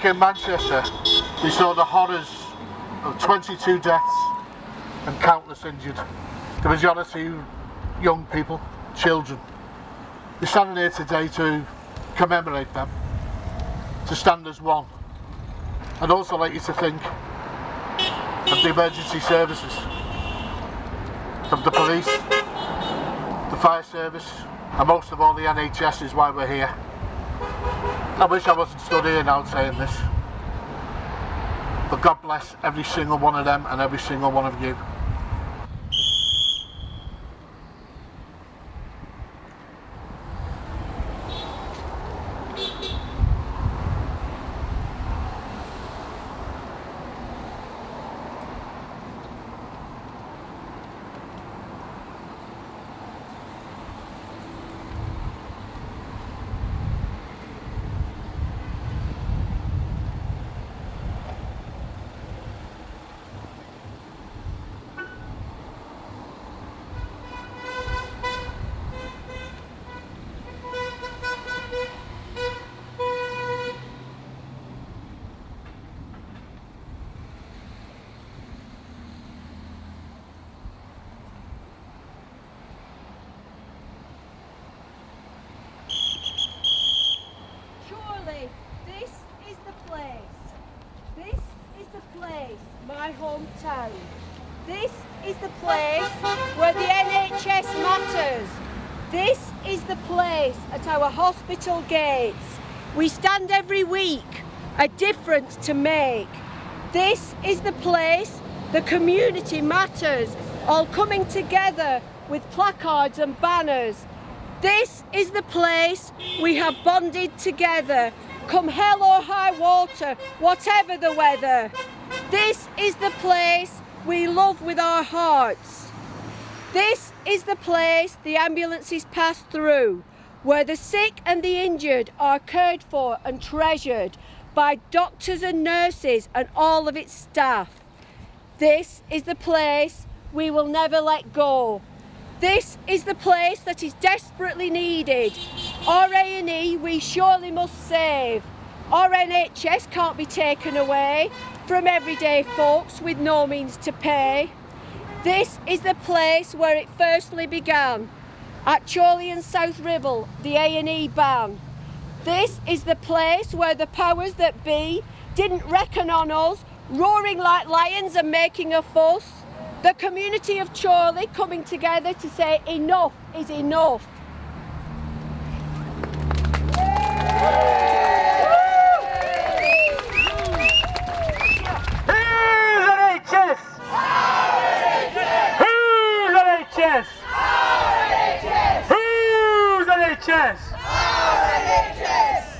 Week in Manchester, we saw the horrors of 22 deaths and countless injured. The majority young people, children. We're standing here today to commemorate them, to stand as one. I'd also like you to think of the emergency services, of the police, the fire service, and most of all the NHS is why we're here. I wish I wasn't here now saying this. But God bless every single one of them and every single one of you. Surely this is the place. This is the place, my hometown. This is the place where the NHS matters. This is the place at our hospital gates. We stand every week, a difference to make. This is the place the community matters, all coming together with placards and banners. This is the place we have bonded together, come hell or high water, whatever the weather. This is the place we love with our hearts. This is the place the ambulances pass through, where the sick and the injured are cared for and treasured by doctors and nurses and all of its staff. This is the place we will never let go. This is the place that is desperately needed. Our A&E we surely must save. Our NHS can't be taken away from everyday folks with no means to pay. This is the place where it firstly began. At Chorley and South Ribble, the A&E ban. This is the place where the powers that be didn't reckon on us, roaring like lions and making a fuss. The community of Chorley coming together to say enough is enough. Whose NHS? Whose NHS? Whose NHS?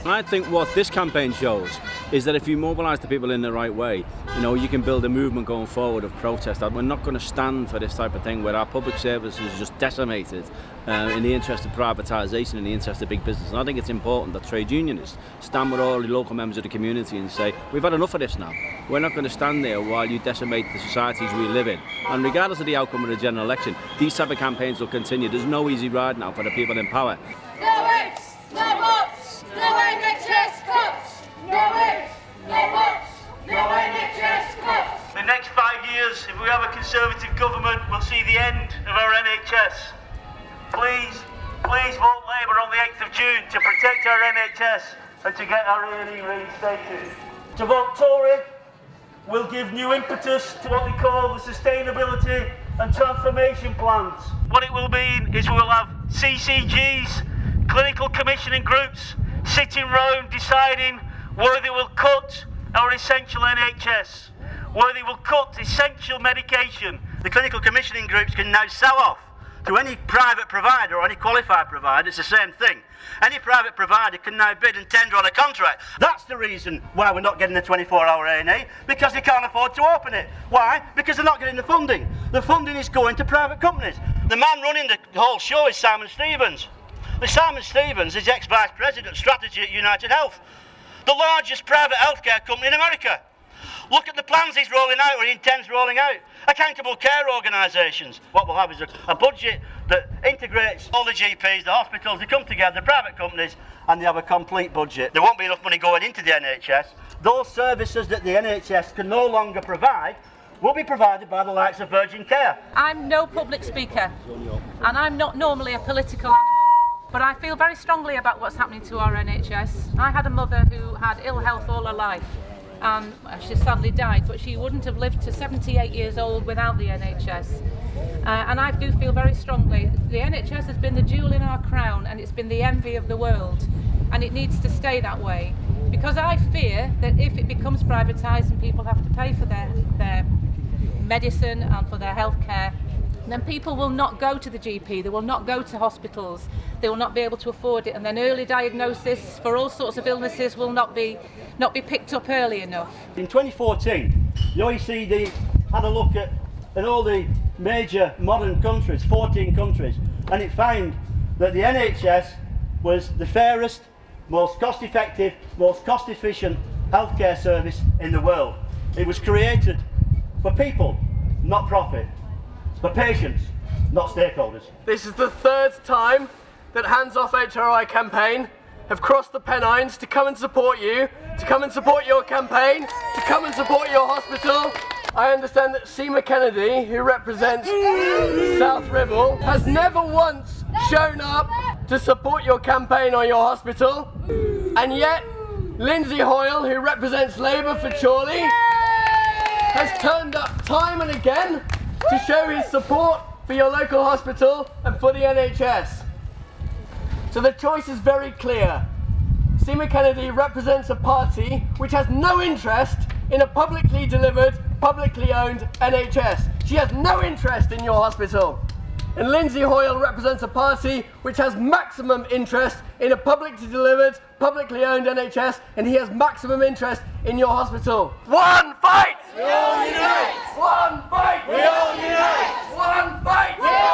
I think what this campaign shows is that if you mobilise the people in the right way, you know, you can build a movement going forward of protest. We're not going to stand for this type of thing where our public service is just decimated uh, in the interest of privatisation, in the interest of big business. And I think it's important that trade unionists stand with all the local members of the community and say, we've had enough of this now. We're not going to stand there while you decimate the societies we live in. And regardless of the outcome of the general election, these type of campaigns will continue. There's no easy ride now for the people in power. No ifs, no buts, no NHS cuts no buts, no NHS cuts. The next five years, if we have a Conservative government, we'll see the end of our NHS. Please, please vote Labour on the 8th of June to protect our NHS and to get our A&E reinstated. To vote Tory will give new impetus to what we call the sustainability and transformation plans. What it will mean is we will have CCGs, clinical commissioning groups, sitting round deciding where they will cut our essential NHS, where they will cut essential medication. The clinical commissioning groups can now sell off to any private provider or any qualified provider, it's the same thing. Any private provider can now bid and tender on a contract. That's the reason why we're not getting the 24-hour A&E, because they can't afford to open it. Why? Because they're not getting the funding. The funding is going to private companies. The man running the whole show is Simon Stevens. Simon Stevens is ex-vice president strategy at United Health, the largest private healthcare company in America. Look at the plans he's rolling out or he intends rolling out. Accountable care organisations. What we'll have is a, a budget that integrates all the GPs, the hospitals, they come together, the private companies, and they have a complete budget. There won't be enough money going into the NHS. Those services that the NHS can no longer provide will be provided by the likes of Virgin Care. I'm no public speaker and I'm not normally a political but I feel very strongly about what's happening to our NHS. I had a mother who had ill health all her life and she sadly died, but she wouldn't have lived to 78 years old without the NHS. Uh, and I do feel very strongly the NHS has been the jewel in our crown and it's been the envy of the world and it needs to stay that way because I fear that if it becomes privatised and people have to pay for their, their medicine and for their health care, then people will not go to the GP, they will not go to hospitals, they will not be able to afford it, and then early diagnosis for all sorts of illnesses will not be, not be picked up early enough. In 2014, the OECD had a look at, at all the major modern countries, 14 countries, and it found that the NHS was the fairest, most cost effective, most cost efficient healthcare service in the world. It was created for people, not profit, for patients, not stakeholders. This is the third time that Hands Off HRI campaign have crossed the Pennines to come and support you, to come and support your campaign, to come and support your hospital. I understand that Seema Kennedy, who represents South Ribble, has never once shown up to support your campaign or your hospital. And yet, Lindsay Hoyle, who represents Labour for Chorley, has turned up time and again to show his support for your local hospital and for the NHS. So the choice is very clear. Seema Kennedy represents a party which has no interest in a publicly delivered, publicly owned NHS. She has no interest in your hospital. And Lindsay Hoyle represents a party which has maximum interest in a publicly delivered, publicly owned NHS, and he has maximum interest in your hospital. One fight! One fight! We all unite! One fight! We all